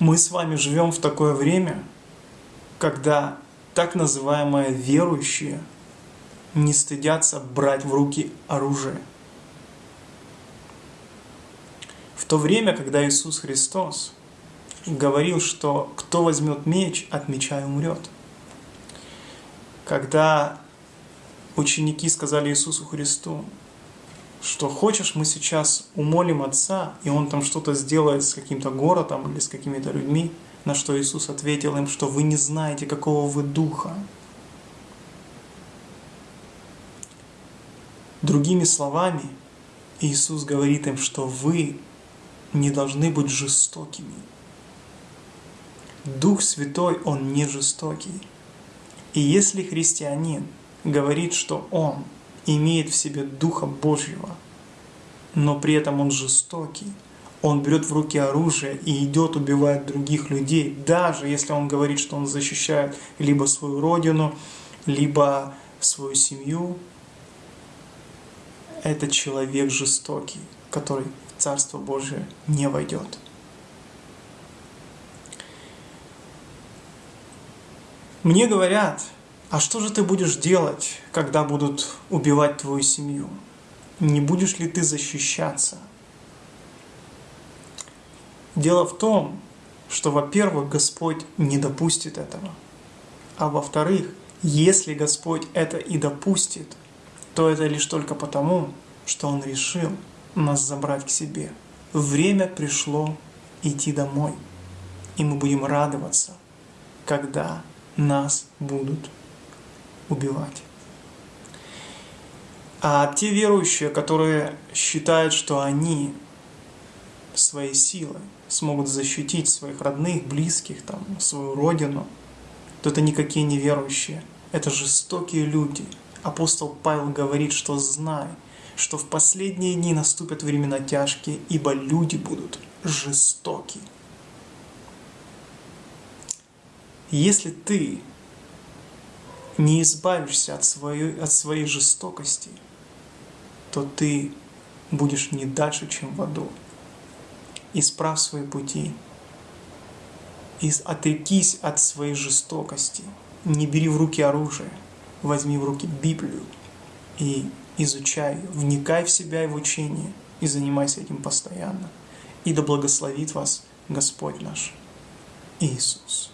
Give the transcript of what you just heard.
Мы с вами живем в такое время, когда так называемые верующие не стыдятся брать в руки оружие. В то время, когда Иисус Христос говорил, что кто возьмет меч, от меча и умрет. Когда ученики сказали Иисусу Христу, что хочешь, мы сейчас умолим Отца, и Он там что-то сделает с каким-то городом или с какими-то людьми, на что Иисус ответил им, что вы не знаете, какого вы духа. Другими словами, Иисус говорит им, что вы не должны быть жестокими. Дух Святой, Он не жестокий. И если христианин говорит, что он имеет в себе Духа Божьего, но при этом он жестокий, он берет в руки оружие и идет убивать других людей, даже если он говорит, что он защищает либо свою родину, либо свою семью, это человек жестокий, который в Царство Божие не войдет. Мне говорят, а что же ты будешь делать, когда будут убивать твою семью? Не будешь ли ты защищаться? Дело в том, что, во-первых, Господь не допустит этого. А во-вторых, если Господь это и допустит, то это лишь только потому, что Он решил нас забрать к себе. Время пришло идти домой, и мы будем радоваться, когда нас будут убивать. А те верующие, которые считают, что они своей силой смогут защитить своих родных, близких, там, свою родину, то это никакие не верующие. Это жестокие люди. Апостол Павел говорит, что знай, что в последние дни наступят времена тяжкие, ибо люди будут жестоки. Если ты не избавишься от своей, от своей жестокости, то ты будешь не дальше, чем в аду. Исправь свои пути. И отрекись от своей жестокости. Не бери в руки оружие. Возьми в руки Библию и изучай ее. Вникай в себя и в учение. И занимайся этим постоянно. И да благословит вас Господь наш Иисус.